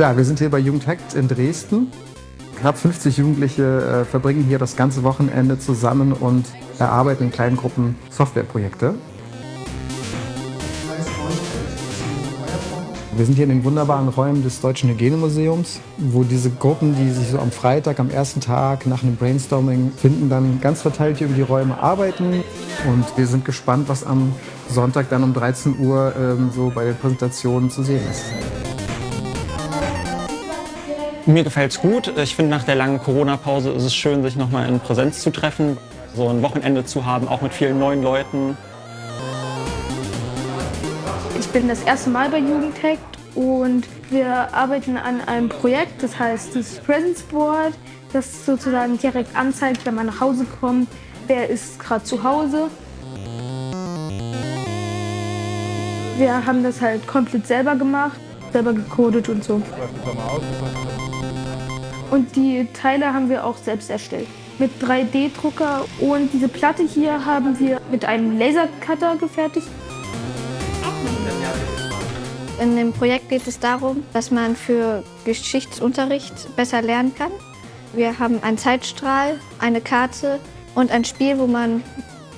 Ja, wir sind hier bei Jugendhackt in Dresden. Knapp 50 Jugendliche äh, verbringen hier das ganze Wochenende zusammen und erarbeiten in kleinen Gruppen Softwareprojekte. Wir sind hier in den wunderbaren Räumen des Deutschen Hygienemuseums, wo diese Gruppen, die sich so am Freitag, am ersten Tag nach einem Brainstorming finden, dann ganz verteilt hier über die Räume arbeiten. Und wir sind gespannt, was am Sonntag dann um 13 Uhr ähm, so bei den Präsentationen zu sehen ist. Mir gefällt es gut. Ich finde, nach der langen Corona-Pause ist es schön, sich nochmal in Präsenz zu treffen, so ein Wochenende zu haben, auch mit vielen neuen Leuten. Ich bin das erste Mal bei Jugendhackt und wir arbeiten an einem Projekt, das heißt das Presence Board, das sozusagen direkt anzeigt, wenn man nach Hause kommt, wer ist gerade zu Hause. Wir haben das halt komplett selber gemacht, selber gecodet und so. Und die Teile haben wir auch selbst erstellt. Mit 3D-Drucker und diese Platte hier haben wir mit einem Lasercutter gefertigt. In dem Projekt geht es darum, dass man für Geschichtsunterricht besser lernen kann. Wir haben einen Zeitstrahl, eine Karte und ein Spiel, wo man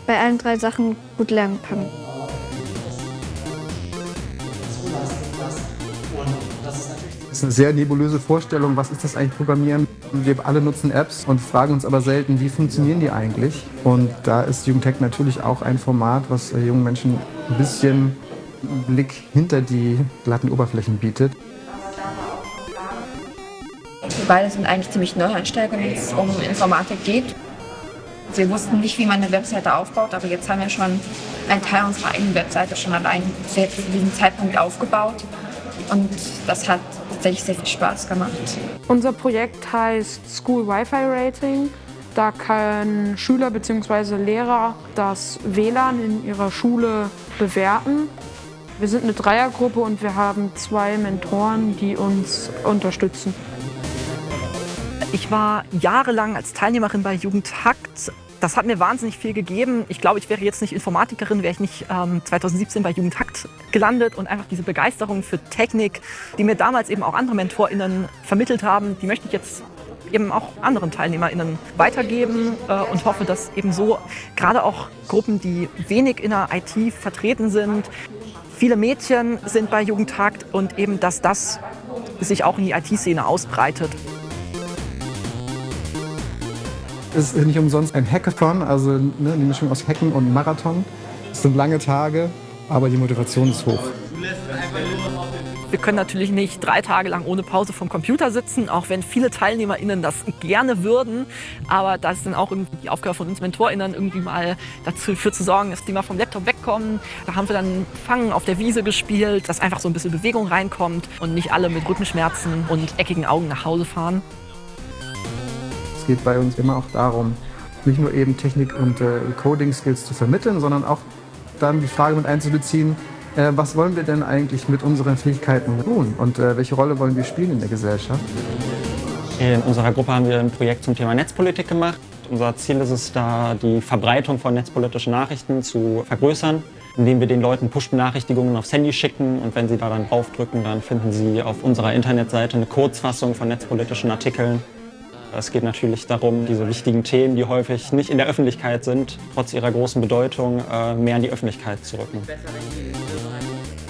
bei allen drei Sachen gut lernen kann. Ist eine sehr nebulöse Vorstellung, was ist das eigentlich Programmieren? Wir alle nutzen Apps und fragen uns aber selten, wie funktionieren die eigentlich? Und da ist Jugendtech natürlich auch ein Format, was jungen Menschen ein bisschen Blick hinter die glatten Oberflächen bietet. Wir beide sind eigentlich ziemlich Neueinsteiger, wenn es um Informatik geht. Wir wussten nicht, wie man eine Webseite aufbaut, aber jetzt haben wir schon einen Teil unserer eigenen Webseite schon allein zu diesem Zeitpunkt aufgebaut. Und das hat tatsächlich sehr viel Spaß gemacht. Unser Projekt heißt School Wi-Fi Rating. Da können Schüler bzw. Lehrer das WLAN in ihrer Schule bewerten. Wir sind eine Dreiergruppe und wir haben zwei Mentoren, die uns unterstützen. Ich war jahrelang als Teilnehmerin bei Jugendhackt das hat mir wahnsinnig viel gegeben. Ich glaube, ich wäre jetzt nicht Informatikerin, wäre ich nicht ähm, 2017 bei Jugendhakt gelandet. Und einfach diese Begeisterung für Technik, die mir damals eben auch andere MentorInnen vermittelt haben, die möchte ich jetzt eben auch anderen TeilnehmerInnen weitergeben äh, und hoffe, dass eben so gerade auch Gruppen, die wenig in der IT vertreten sind, viele Mädchen sind bei Jugendhakt und eben, dass das sich auch in die IT-Szene ausbreitet. Es ist nicht umsonst ein Hackathon, also ne, eine Mischung aus Hacken und Marathon. Es sind lange Tage, aber die Motivation ist hoch. Wir können natürlich nicht drei Tage lang ohne Pause vom Computer sitzen, auch wenn viele TeilnehmerInnen das gerne würden. Aber das ist dann auch irgendwie die Aufgabe von uns MentorInnen, irgendwie mal dafür zu sorgen, dass die mal vom Laptop wegkommen. Da haben wir dann Fangen auf der Wiese gespielt, dass einfach so ein bisschen Bewegung reinkommt und nicht alle mit Rückenschmerzen und eckigen Augen nach Hause fahren. Es geht bei uns immer auch darum, nicht nur eben Technik- und äh, Coding-Skills zu vermitteln, sondern auch dann die Frage mit einzubeziehen, äh, was wollen wir denn eigentlich mit unseren Fähigkeiten tun und äh, welche Rolle wollen wir spielen in der Gesellschaft? In unserer Gruppe haben wir ein Projekt zum Thema Netzpolitik gemacht. Unser Ziel ist es da, die Verbreitung von netzpolitischen Nachrichten zu vergrößern, indem wir den Leuten Push-Benachrichtigungen aufs Handy schicken und wenn sie da dann draufdrücken, dann finden sie auf unserer Internetseite eine Kurzfassung von netzpolitischen Artikeln es geht natürlich darum, diese wichtigen Themen, die häufig nicht in der Öffentlichkeit sind, trotz ihrer großen Bedeutung, äh, mehr in die Öffentlichkeit zu rücken.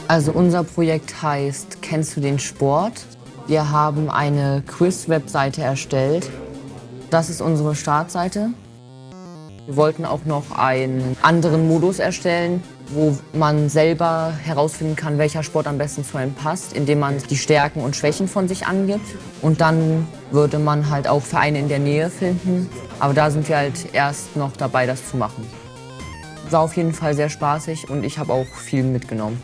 Also unser Projekt heißt Kennst du den Sport? Wir haben eine Quiz-Webseite erstellt. Das ist unsere Startseite. Wir wollten auch noch einen anderen Modus erstellen, wo man selber herausfinden kann, welcher Sport am besten zu einem passt, indem man die Stärken und Schwächen von sich angibt. Und dann würde man halt auch Vereine in der Nähe finden. Aber da sind wir halt erst noch dabei, das zu machen. War auf jeden Fall sehr spaßig und ich habe auch viel mitgenommen.